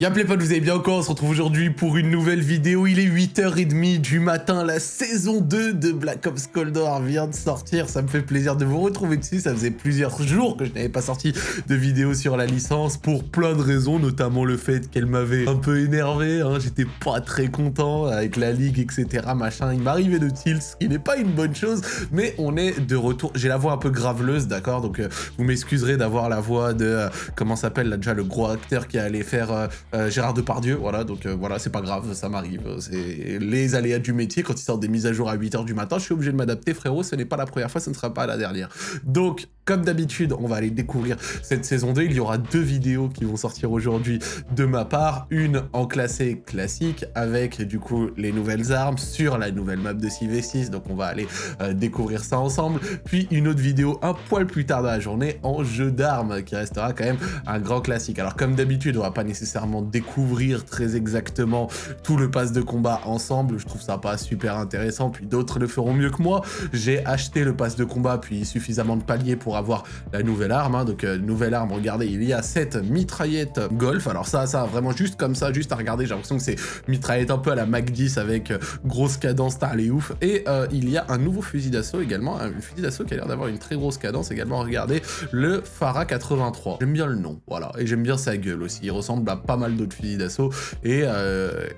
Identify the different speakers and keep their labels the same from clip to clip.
Speaker 1: Y'a pas, vous allez bien quoi On se retrouve aujourd'hui pour une nouvelle vidéo. Il est 8h30 du matin, la saison 2 de Black Ops Cold War vient de sortir. Ça me fait plaisir de vous retrouver dessus. Ça faisait plusieurs jours que je n'avais pas sorti de vidéo sur la licence pour plein de raisons, notamment le fait qu'elle m'avait un peu énervé. Hein. J'étais pas très content avec la ligue, etc. Machin. Il m'arrivait de tilt, ce qui n'est pas une bonne chose, mais on est de retour. J'ai la voix un peu graveleuse, d'accord? Donc euh, vous m'excuserez d'avoir la voix de... Euh, comment s'appelle là déjà le gros acteur qui allait faire... Euh, euh, Gérard Depardieu, voilà, donc euh, voilà, c'est pas grave, ça m'arrive. C'est les aléas du métier, quand ils sortent des mises à jour à 8h du matin, je suis obligé de m'adapter, frérot, ce n'est pas la première fois, ce ne sera pas la dernière. Donc, comme d'habitude, on va aller découvrir cette saison 2, il y aura deux vidéos qui vont sortir aujourd'hui de ma part, une en classé classique, avec du coup les nouvelles armes sur la nouvelle map de 6v6, donc on va aller euh, découvrir ça ensemble, puis une autre vidéo un poil plus tard dans la journée en jeu d'armes, qui restera quand même un grand classique. Alors comme d'habitude, on va pas nécessairement découvrir très exactement tout le pass de combat ensemble. Je trouve ça pas super intéressant, puis d'autres le feront mieux que moi. J'ai acheté le pass de combat, puis suffisamment de paliers pour avoir la nouvelle arme. Hein. Donc, euh, nouvelle arme, regardez, il y a cette mitraillette Golf. Alors ça, ça, vraiment juste comme ça, juste à regarder, j'ai l'impression que c'est mitraillette un peu à la Mac 10 avec euh, grosse cadence, t'as les ouf. Et euh, il y a un nouveau fusil d'assaut également, un fusil d'assaut qui a l'air d'avoir une très grosse cadence également. Regardez, le Farah 83. J'aime bien le nom, voilà. Et j'aime bien sa gueule aussi. Il ressemble à pas mal d'autres fusils d'assaut. Et,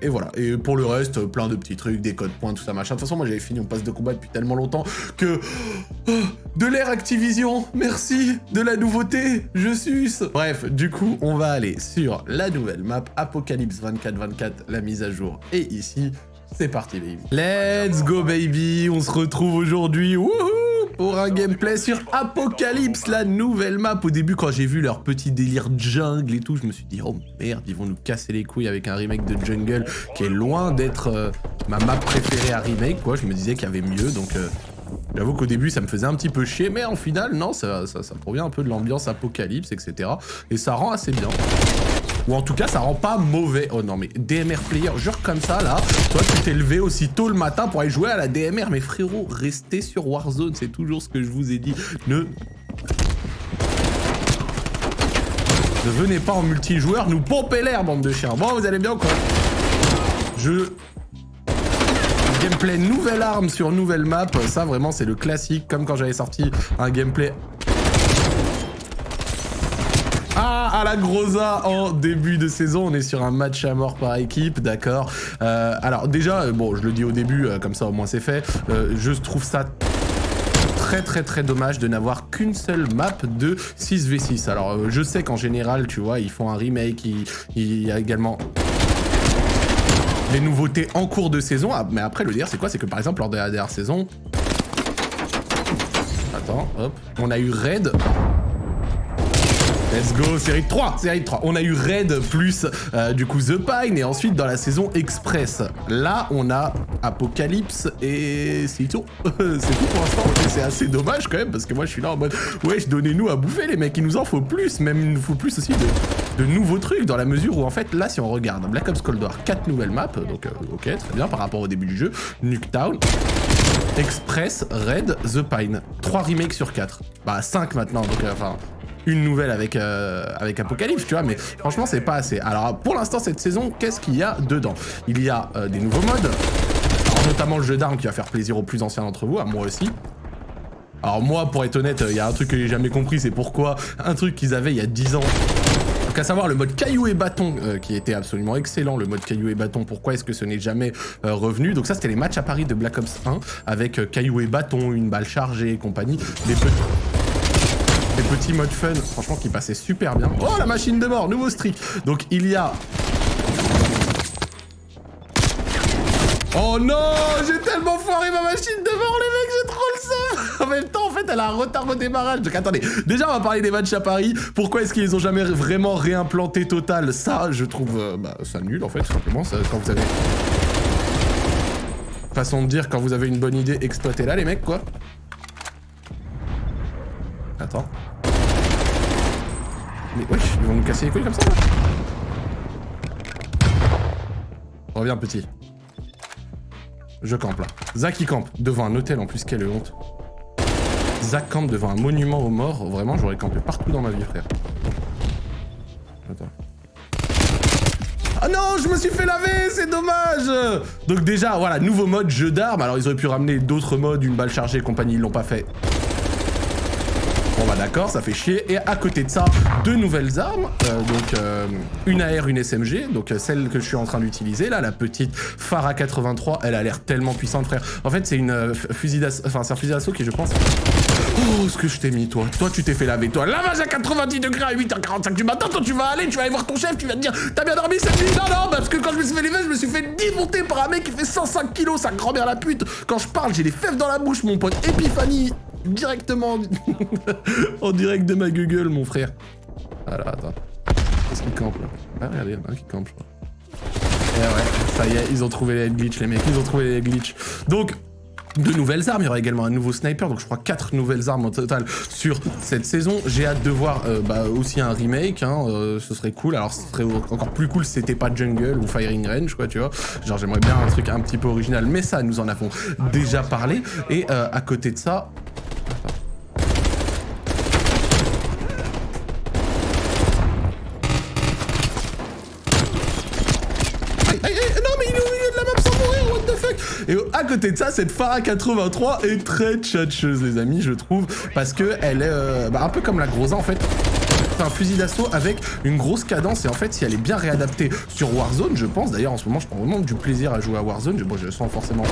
Speaker 1: et, voilà. Et pour le reste, plein de petits trucs, des codes points, tout ça machin. De toute façon, moi j'avais fini mon passe de combat depuis tellement longtemps que... Oh, de l'air Activision, merci De la nouveauté, je suce Bref, du coup, on va aller sur la nouvelle map, Apocalypse 2424, la mise à jour. Et ici, c'est parti, baby. Let's go, baby On se retrouve aujourd'hui, pour un gameplay sur Apocalypse, la nouvelle map. Au début, quand j'ai vu leur petit délire jungle et tout, je me suis dit, oh merde, ils vont nous casser les couilles avec un remake de Jungle qui est loin d'être euh, ma map préférée à remake, quoi. Je me disais qu'il y avait mieux, donc... Euh, j'avoue qu'au début, ça me faisait un petit peu chier, mais en final, non, ça, ça, provient un peu de l'ambiance apocalypse, etc. Et ça rend assez bien. Ou en tout cas, ça rend pas mauvais. Oh non, mais DMR player, genre comme ça, là. Toi, tu t'es levé aussi tôt le matin pour aller jouer à la DMR. Mais frérot, restez sur Warzone. C'est toujours ce que je vous ai dit. Ne... Ne venez pas en multijoueur nous pomper l'air, bande de chiens. Bon, vous allez bien quoi? Je... Gameplay nouvelle arme sur nouvelle map, ça vraiment c'est le classique, comme quand j'avais sorti un gameplay ah, à la Grosa en début de saison, on est sur un match à mort par équipe, d'accord. Euh, alors déjà, euh, bon, je le dis au début, euh, comme ça au moins c'est fait, je trouve ça très très très dommage de n'avoir qu'une seule map de 6v6. Alors je sais qu'en général, tu vois, ils font un remake, il, y a également les nouveautés en cours de saison. Ah, mais après, le dire, c'est quoi? C'est que par exemple, lors de la dernière saison... Attends, hop. On a eu Raid Let's go, série 3, série 3. On a eu Raid plus euh, du coup The Pine et ensuite dans la saison Express. Là, on a Apocalypse et c'est tout. c'est tout pour l'instant. C'est assez dommage quand même parce que moi je suis là en mode wesh, donnez-nous à bouffer les mecs, il nous en faut plus. Même il nous faut plus aussi de, nouveaux trucs dans la mesure où en fait là si on regarde Black Ops Cold War, 4 nouvelles maps, donc euh, ok, très bien par rapport au début du jeu. Nuketown, Express, Raid, The Pine. 3 remakes sur 4. Bah 5 maintenant, donc euh, enfin une nouvelle avec, euh, avec Apocalypse, tu vois, mais franchement, c'est pas assez. Alors, pour l'instant, cette saison, qu'est-ce qu'il y a dedans? Il y a euh, des nouveaux modes, notamment le jeu d'armes qui va faire plaisir aux plus anciens d'entre vous, à moi aussi. Alors moi, pour être honnête, il y a un truc que j'ai jamais compris, c'est pourquoi un truc qu'ils avaient il y a 10 ans donc à savoir le mode caillou et bâton euh, qui était absolument excellent, le mode caillou et bâton, pourquoi est-ce que ce n'est jamais revenu? Donc ça c'était les matchs à Paris de Black Ops 1 avec caillou et bâton, une balle chargée et compagnie. Les petits des petits modes fun, franchement, qui passaient super bien. Oh, la machine de mort, nouveau streak. Donc, il y a... Oh non J'ai tellement foiré ma machine de mort, les mecs, j'ai trop le seum En même temps, en fait, elle a un retard au démarrage. Donc, attendez, déjà, on va parler des matchs à Paris. Pourquoi est-ce qu'ils ont jamais vraiment réimplanté Total? Ça, je trouve euh, bah, ça nul, en fait, tout simplement, ça, quand vous avez... Façon de dire, quand vous avez une bonne idée, exploitez-la, les mecs, quoi. Attends. Mais wesh, ils vont nous casser les couilles comme ça là Reviens petit. Je campe là. Zach il campe devant un hôtel en plus, quelle honte. Zach campe devant un monument aux morts. Vraiment, j'aurais campé partout dans ma vie, frère. Attends. Ah non, je me suis fait laver, c'est dommage Donc déjà, voilà, nouveau mode, jeu d'armes. Alors ils auraient pu ramener d'autres modes, une balle chargée et compagnie, ils l'ont pas fait. Bon bah d'accord, ça fait chier. Et à côté de ça, deux nouvelles armes. Euh, donc euh, une AR, une SMG. Donc euh, celle que je suis en train d'utiliser, là, la petite Farah 83, elle a l'air tellement puissante, frère. En fait, c'est une fusil d'assaut, enfin c'est un fusil d'assaut qui, je pense... Oh, ce que je t'ai mis, toi. Toi, tu t'es fait laver, toi. Lavage à 90 degrés à 8h45 du matin. Toi, tu vas aller, tu vas aller voir ton chef, tu vas te dire, t'as bien dormi cette nuit? Non, non, parce que quand je me suis fait lever, je me suis fait démonter par un mec qui fait 105 kilos, sa grand-mère la pute. Quand je parle, j'ai les fèves dans la bouche, mon pote Epiphany directement en direct de ma Google, mon frère. Alors, attends. Qu'est-ce qu'il campe, là? Ah, regardez, il y en a un qui campe, je crois. Et eh ouais, ça y est, ils ont trouvé les glitch, les mecs. Ils ont trouvé les glitch. Donc, de nouvelles armes, il y aura également un nouveau sniper, donc je crois quatre nouvelles armes au total sur cette saison. J'ai hâte de voir euh, bah, aussi un remake, hein, euh, ce serait cool. Alors ce serait encore plus cool si c'était pas Jungle ou Firing Range, quoi, tu vois. Genre j'aimerais bien un truc un petit peu original, mais ça, nous en avons déjà parlé. Et euh, à côté de ça, Et à côté de ça, cette Farah 83 est très tchatcheuse, les amis, je trouve, parce que elle est euh, bah, un peu comme la Groza, en fait. Un fusil d'assaut avec une grosse cadence et en fait si elle est bien réadaptée sur Warzone je pense d'ailleurs en ce moment je prends vraiment du plaisir à jouer à Warzone bon je sens forcément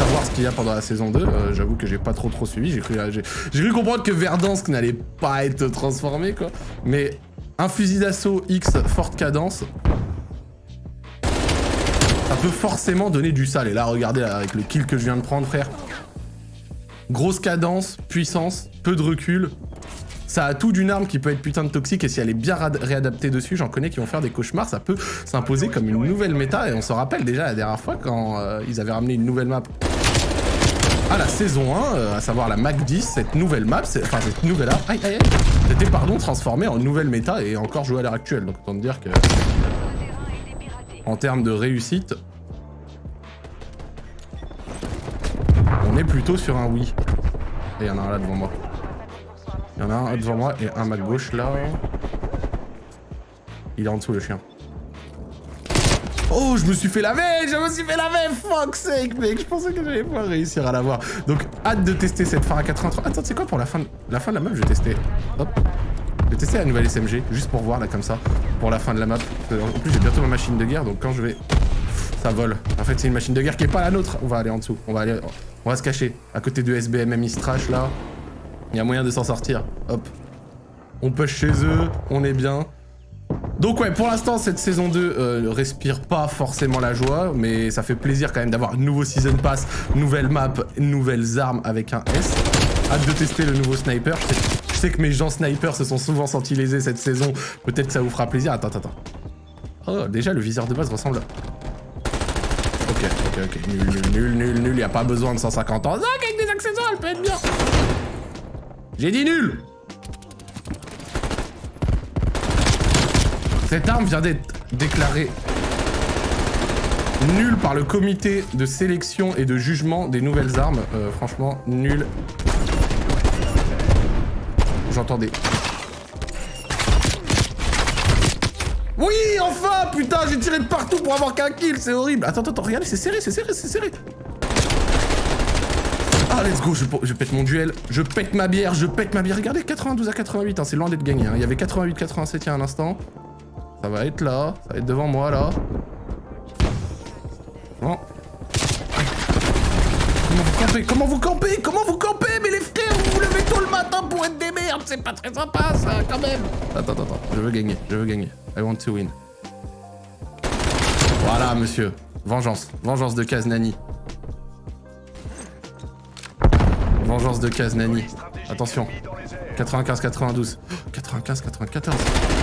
Speaker 1: savoir ce qu'il y a pendant la saison 2 euh, j'avoue que j'ai pas trop trop suivi cru, j'ai cru comprendre que Verdansk n'allait pas être transformé quoi. Mais un fusil d'assaut X forte cadence peut forcément donner du sale. Et là, regardez avec le kill que je viens de prendre, frère. Grosse cadence, puissance, peu de recul. Ça a tout d'une arme qui peut être putain de toxique et si elle est bien réadaptée dessus, j'en connais qui vont faire des cauchemars, ça peut s'imposer comme une nouvelle méta. Et on se rappelle déjà la dernière fois quand euh, ils avaient ramené une nouvelle map à la saison 1, euh, à savoir la Mac 10, cette nouvelle map, enfin cette nouvelle arme, aïe aïe aïe, c'était pardon transformée en nouvelle méta et encore jouée à l'heure actuelle. Donc autant dire que en termes de réussite, on est plutôt sur un oui. Et il y en a un là devant moi. Il y en a un devant moi et un à gauche là. Il est en dessous le chien. Oh, je me suis fait laver Je me suis fait laver Fuck sake, mec Je pensais que j'allais pas réussir à l'avoir. Donc, hâte de tester cette phare à 83. Attends, c'est quoi pour la fin, de... la fin de la map Je vais tester. Hop. Je vais tester la nouvelle SMG, juste pour voir, là, comme ça, pour la fin de la map. En plus, j'ai bientôt ma machine de guerre, donc quand je vais... Ça vole. En fait, c'est une machine de guerre qui est pas la nôtre. On va aller en dessous. On va aller... On va se cacher. À côté de SBMM Istrash, là. Il y a moyen de s'en sortir. Hop. On push chez eux. On est bien. Donc ouais, pour l'instant, cette saison 2 euh, respire pas forcément la joie, mais ça fait plaisir quand même d'avoir un nouveau Season Pass, nouvelle map, nouvelles armes avec un S. Hâte de tester le nouveau sniper. Sais que mes gens snipers se sont souvent sentis lésés cette saison. Peut-être que ça vous fera plaisir. Attends, attends, attends. Oh, déjà, le viseur de base ressemble... Ok, ok, ok. Nul, nul, nul, nul, nul. Y a pas besoin de 150 ans. Ah, avec des accessoires, elle peut être bien. J'ai dit nul Cette arme vient d'être déclarée nulle par le comité de sélection et de jugement des nouvelles armes. Euh, franchement, nul j'entendais. Oui, enfin Putain, j'ai tiré de partout pour avoir qu'un kill, c'est horrible Attends, attends, regardez, c'est serré, c'est serré, c'est serré Ah, let's go, je, pète mon duel, je pète ma bière, je pète ma bière. Regardez, 92 à 88, hein, c'est loin d'être gagné. Hein. Il y avait 88-87 il y a un instant. Ça va être là, ça va être devant moi, là. Bon. Comment vous campez? Comment vous campez? Comment vous campez? C'est pas très sympa, ça, quand même Attends, attends, attends. Je veux gagner, je veux gagner. I want to win. Voilà, monsieur. Vengeance. Vengeance de Kaznani. Vengeance de Kaznani. Attention. 95-92. 95-94.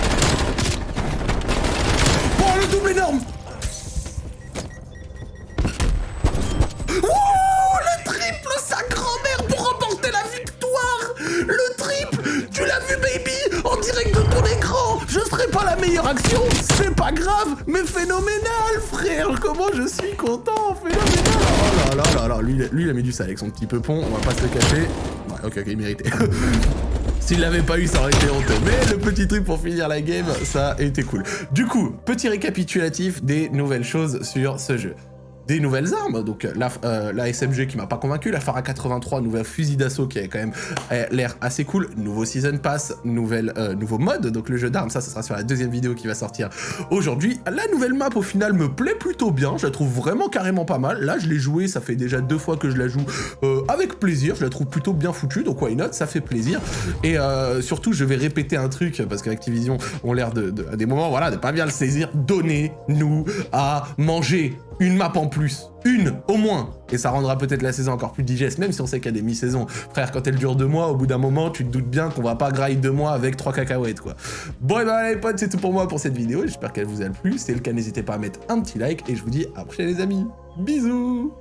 Speaker 1: là là lui, lui il a mis du sale avec son petit peupon, on va pas se le cacher. Ouais, ok, ok, il méritait. S'il l'avait pas eu, ça aurait été honteux. Mais le petit truc pour finir la game, ça a été cool. Du coup, petit récapitulatif des nouvelles choses sur ce jeu des nouvelles armes, donc la, euh, la SMG qui m'a pas convaincu, la Phara 83, nouvel fusil d'assaut qui a quand même euh, l'air assez cool, nouveau Season Pass, nouvelle, euh, nouveau mode, donc le jeu d'armes, ça, ce sera sur la deuxième vidéo qui va sortir aujourd'hui. La nouvelle map, au final, me plaît plutôt bien, je la trouve vraiment carrément pas mal. Là, je l'ai joué, ça fait déjà deux fois que je la joue avec plaisir, je la trouve plutôt bien foutue, donc why not, ça fait plaisir. Et surtout, je vais répéter un truc, parce qu'Activision ont l'air de, à des moments, voilà, de pas bien le saisir, donnez-nous à manger une map en plus. Une, au moins. Et ça rendra peut-être la saison encore plus digeste, même si on sait qu'il y a des mi-saisons. Frère, quand elle dure deux mois, au bout d'un moment, tu te doutes bien qu'on va pas grind deux mois avec trois cacahuètes, quoi. Bon, et ben les potes, c'est tout pour moi pour cette vidéo. J'espère qu'elle vous a plu. Si c'est le cas, n'hésitez pas à mettre un petit like. Et je vous dis à prochaine, les amis. Bisous